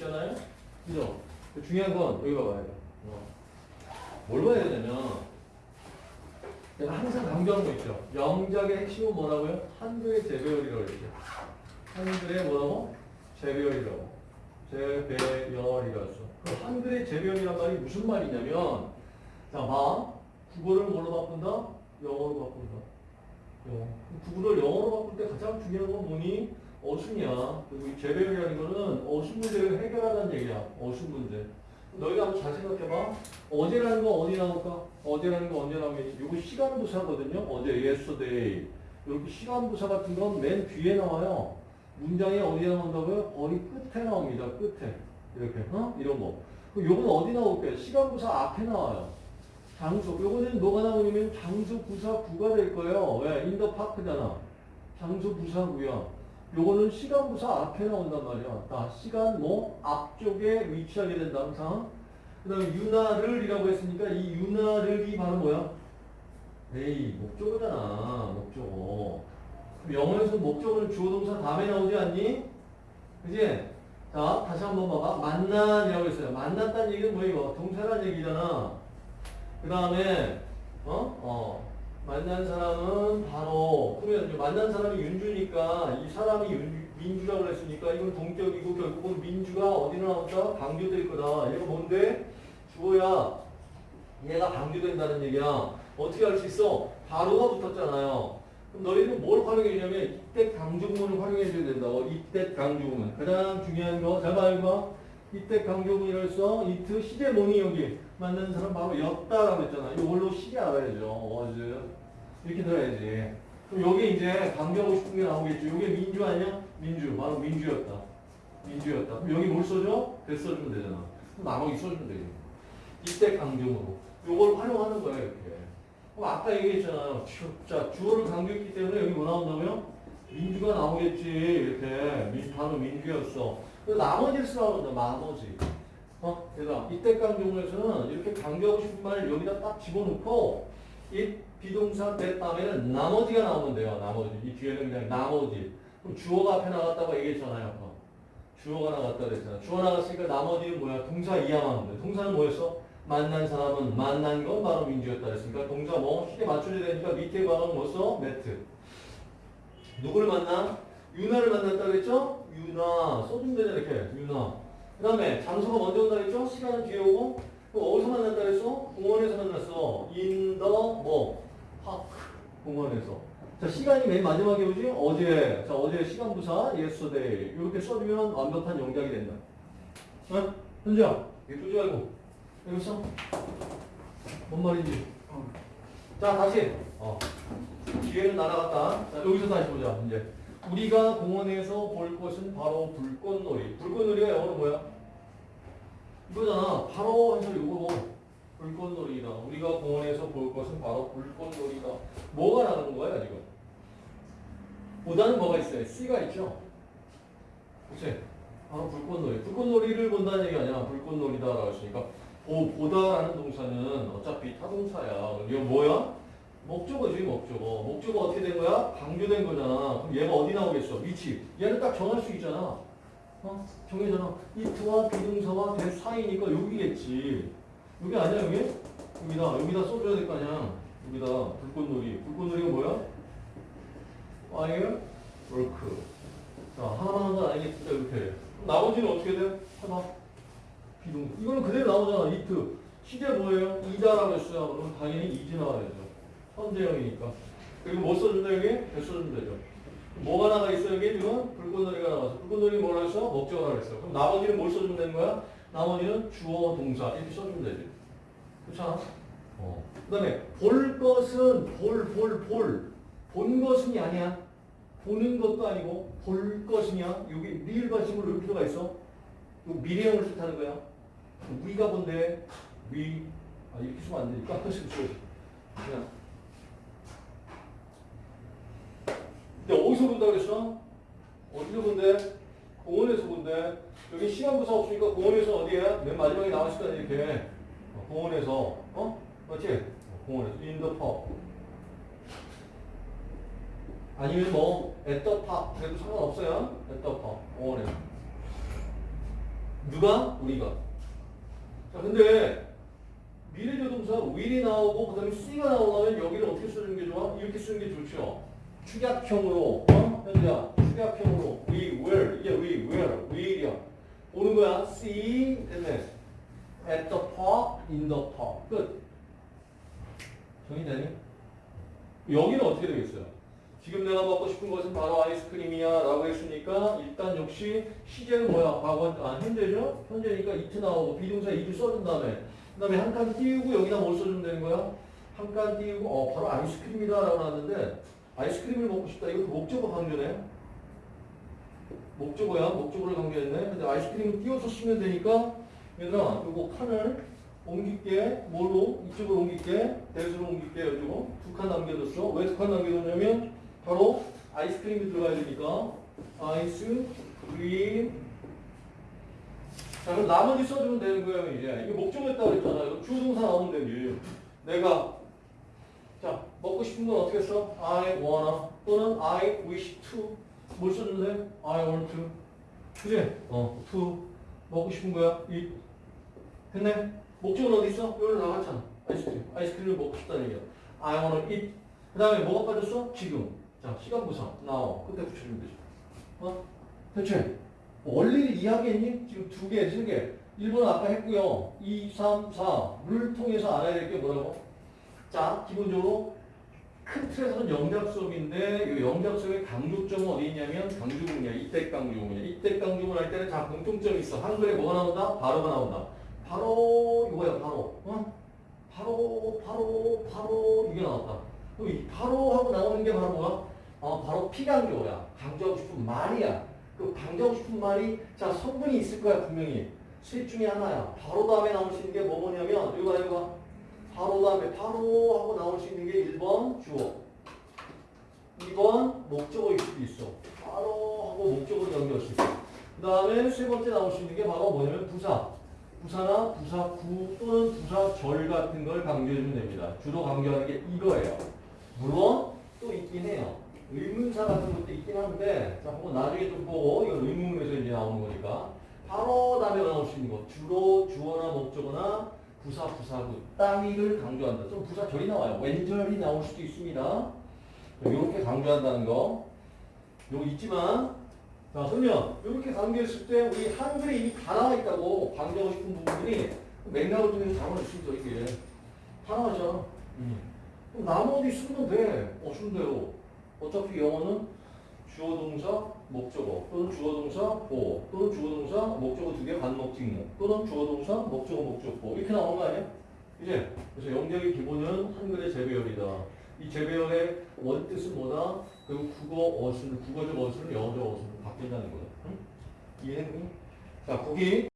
있잖아요. 그죠? 중요한 건 여기 봐봐요. 어. 뭘 봐야 되냐면 내가 항상 강조하는 거 있죠. 영작의 핵심은 뭐라고요? 한글의 재배열이라고 했죠. 한글의 뭐라고? 재배열이라고. 재배열이라고. 그 한글의 재배열이란 말이 무슨 말이냐면 자, 봐. 국어를 뭘로 바꾼다? 영어로 바꾼다. 영어. 국어를 영어로 바꿀 때 가장 중요한 건 뭐니? 어순이야. 그리고 이 재배열이라는 거는 어순 문제를 해결하라는 얘기야. 어순 문제. 너희가 한번 잘 생각해봐. 어제라는 거 어디 나올까? 어제라는 거 언제 나오겠지? 이거 시간 부사거든요. 어제, yesterday. 이렇게 시간 부사 같은 건 맨 뒤에 나와요. 문장이 어디에 나온다고요? 거의 끝에 나옵니다. 끝에. 이렇게, 어? 이런 거. 요건 어디 나올게요? 시간 부사 앞에 나와요. 장소. 요거는 뭐가 나오냐면 장소 부사구가 될 거예요. 왜? in the park잖아. 장수 부사구요. 요거는 시간 부사 앞에 나온단 말이야. 자, 시간 뭐 앞쪽에 위치하게 된다 항상. 그 다음에 유나를이라고 했으니까 이 유나를이 바로 뭐야? 에이 목적어잖아. 목적어. 영어에서 목적어는 주어 동사 다음에 나오지 않니? 그지? 자, 다시 한번 봐봐. 만난이라고 했어요. 만났다는 얘기는 뭐 이거? 동사란 얘기잖아. 그 다음에 어? 어. 만난 사람은 바로 그러면 만난 사람이 윤주니까 이 사람이 윤, 민주라고 했으니까 이건 동격이고 결국은 민주가 어디로 나온다? 강조될 거다. 얘가 뭔데? 주어야 얘가 강조된다는 얘기야. 어떻게 알 수 있어? 바로가 붙었잖아요. 그럼 너희는 뭘 활용해 주냐면 이때 강조문을 활용해 줘야 된다고. 이때 강조문. 가장 중요한 거. 잘 봐, 이거. 이때 강조문이라고 해서 이트 시제 뭐니 여기 만나는 사람 바로 였다라고 했잖아. 이걸로 시제 알아야죠. 어즈 이렇게 들어야지. 그럼 여기 이제 강조하고 싶은 게 나오겠죠. 이게 민주 아니야? 민주. 바로 민주였다. 민주였다. 그럼 여기 뭘 써줘? 대 써주면 되잖아. 그럼 나머지 써주면 되지. 이때 강조문으로. 요걸 활용하는 거야 이렇게. 그럼 아까 얘기했잖아요. 주, 자 주어를 강조했기 때문에 여기 뭐 나온다고요? 민주가 나오겠지. 이렇게 민, 바로 민주였어. 나머지를 쓰라고 그런다. 나머지. 어? 그래서 이때 강조문에서는 이렇게 강조하고 싶은 말을 여기다 딱 집어넣고 이 비동사 대 다음에는 나머지가 나오면 돼요. 나머지. 이 뒤에는 그냥 나머지. 그럼 주어가 앞에 나갔다고 얘기했잖아요. 아까. 주어가 나갔다 그랬잖아. 주어 나갔으니까 나머지는 뭐야? 동사 이하만 하면 돼. 동사는 뭐였어? 만난 사람은 만난 건 바로 민주였다 그랬으니까 동사 뭐 시대 맞춰줘야 되니까 밑에 방은 뭐 써? 매트. 누구를 만나? 유나를 만났다 그랬죠? 유나. 써주면 되잖아 이렇게. 유나. 그 다음에 장소가 먼저 온다 그랬죠? 시간은 뒤에 오고 그럼 어디서 만났다 그랬어? 공원에서 만났어. in the 뭐? park. 공원에서. 자, 시간이 맨 마지막에 오지? 어제. 자, 어제 시간 부사 yesterday. 이렇게 써주면 완벽한 영작이 된다. 어? 현주야, 이거 끄지 말고. 여기 써. 뭔 말인지. 자, 다시. 어. 뒤에는 날아갔다. 자, 여기서 다시 보자, 이제. 우리가 공원에서 볼 것은 바로 불꽃놀이. 불꽃놀이가 영어로 뭐야? 이거잖아. 바로 해서 이거 뭐. 불꽃놀이다. 우리가 공원에서 볼 것은 바로 불꽃놀이다. 뭐가 나가는 거야, 지금? 보다는 뭐가 있어요? C가 있죠? 그치? 바로 불꽃놀이. 불꽃놀이를 본다는 얘기 아니야. 불꽃놀이다 라고 했으니까. 보, 보다라는 동사는 어차피 타동사야. 이거 뭐야? 목적어지, 목적어. 목적어 어떻게 된 거야? 강조된 거잖아. 그럼 얘가 어디 나오겠어? 위치. 얘는 딱 정할 수 있잖아. 어? 정해잖아. 이트와 비동사와 대 사이니까 여기겠지. 여기 아니야, 여기? 여기다. 여기다 써줘야 될 거 아니야. 여기다. 불꽃놀이. 불꽃놀이가 뭐야? fire work. 자, 하나만 한건 아니겠다, 이렇게. 나머지는 어떻게 돼? 하나. 비동. 이거는 그대로 나오잖아. 이트. 시제 뭐예요? 이다라고 했어요. 그럼 당연히 이지 나와야죠. 현재형이니까. 그리고 뭐 써준다, 여기? 대 써주면 되죠. 뭐가 나가 있어, 여기 지금? 불꽃놀이가 나와서. 불꽃놀이 뭐라 했어? 목적어라 했어. 그럼 나머지는 뭘 써주면 되는 거야? 나머지는 주어, 동사. 이렇게 써주면 되지. 그렇잖아? 어. 그 다음에, 볼 것은, 볼, 볼, 볼. 본 것은이 아니야. 보는 것도 아니고, 볼 것이냐? 여기 리을 받침을 넣을 필요가 있어? 이 미래형을 뜻하는 거야. 우리가 본데, 위, 아, 이렇게 쓰면 안 되니까, 써야지. 그냥. 근데 어디서 본다 그랬어? 어디서 본대? 공원에서 본대. 여기 시간 부사 없으니까 공원에서 어디야? 맨 마지막에 나왔을 거 아니야, 이렇게. 어, 공원에서. 어? 맞지? 어, 공원에서. in the park. 아니면 뭐, at the park. 그래도 상관없어요. at the park. 공원에서. 누가? 우리가. 자, 근데 미래조동사 will이 나오고 그 다음에 C가 나오려면 여기를 어떻게 쓰는 게 좋아? 이렇게 쓰는 게 좋죠. 축약형으로, 어? 현재야, 축약형으로 we will, 이게 we will, will이야. 오는 거야. See, 됐네. at the park, in the park. 끝. 정의되니? 여기는 어떻게 되겠어요? 지금 내가 먹고 싶은 것은 바로 아이스크림이야 라고 했으니까 일단 역시 시제는 뭐야? 과거, 아, 현재죠? 현재니까 이트 나오고 비동사 이트 써준 다음에 그 다음에 한 칸 띄우고 여기다 뭘 써주면 되는 거야? 한 칸 띄우고 어 바로 아이스크림이다 라고 나왔는데 아이스크림을 먹고 싶다. 이거 그 목적어 강조네. 목적어야? 목적어를 강조했네. 근데 아이스크림을 띄워서 쓰면 되니까 얘들아 요거 칸을 옮길게. 뭘로? 이쪽으로 옮길게. 대수로 옮길게. 여기고 두칸 남겨뒀어. 왜 두 칸 남겨뒀냐면 바로 아이스크림이 들어가야 되니까. 아이스크림. 자 그럼 나머지 써주면 되는 거예요 이제. 이게 목적어였다고 이거 주동사 나오면 되지. 내가 자 먹고 싶은 건 어떻게 써? I wanna 또는 I wish to 뭘 돼? I want to 그지? 어 to 먹고 싶은 거야 eat 됐네? 목적은 어디 있어? 여기 나갔잖아. 아이스크림. 아이스크림을 먹고 싶다는 얘기야. I wanna eat. 그 다음에 뭐가 빠졌어? 지금. 자, 시간 부사. now. 그때 붙여주면 되죠. 어? 대체 원리를 이해하겠니? 지금 두 개, 세 개. 1번은 아까 했고요. 2, 3, 4를 통해서 알아야 될 게 뭐라고? 자, 기본적으로 큰 틀에서는 영작 수업인데 이 영작 수업의 강조점은 어디 있냐면 강조문이야. 이때 강조문이야. 이때 강조문 할 때는 자 공통점이 있어. 한글에 뭐가 나온다? 바로가 나온다. 바로 이거야 바로 어? 바로 바로 바로 이게 나왔다 그럼 이 바로 하고 나오는 게 바로 뭐야? 어, 바로 피강조야 강조하고 싶은 말이야 그 강조하고 싶은 말이 자 성분이 있을 거야 분명히 셋 중에 하나야 바로 다음에 있는 게 뭐뭐냐면 이거 봐 이거 봐 바로 다음에 바로 하고 나올 수 있는 게 1번 주어 2번 목적어일 수도 있어 바로 하고 목적어로 연결할 수 있어 그 다음에 세 번째 나올 수 있는 게 바로 뭐냐면 부사 부사나 부사구 또는 부사절 같은 걸 강조해주면 됩니다. 주로 강조하는 게 이거예요. 물론 또 있긴 해요. 의문사 같은 것도 있긴 한데 자 한번 나중에 좀 보고 이건 의문에서 이제 나오는 거니까 바로 다음에 나올 수 있는 거 주로 주어나 목적어나 부사 부사구 따위를 강조한다. 좀 부사절이 나와요. 왼절이 나올 수도 있습니다. 이렇게 강조한다는 거 요거 있지만 자, 그러면 이렇게 강조했을 때 우리 한글에 이미 다 나와 있다고 강조하고 싶은 부분들이 맥락을 통해서 잡아낼 수 있어, 이게. 다 나와있잖아. 음. 그럼 나머지 쓰면 돼. 어, 돼요. 어차피 영어는 주어 동사, 목적어, 또는 주어 동사, 보어, 또는 주어 동사, 목적어 두 개, 반목, 뒷목, 또는 주어 동사, 목적어, 목적보. 이렇게 나오는 거 아니야? 이제, 그래서 영역의 기본은 한글의 재배열이다. 이 재배열의 원뜻은 뭐다? 그리고 국어 어순, 국어적 어순은 영어적 어순으로 바뀐다는 거예요. 응? 이해했니? 자, 거기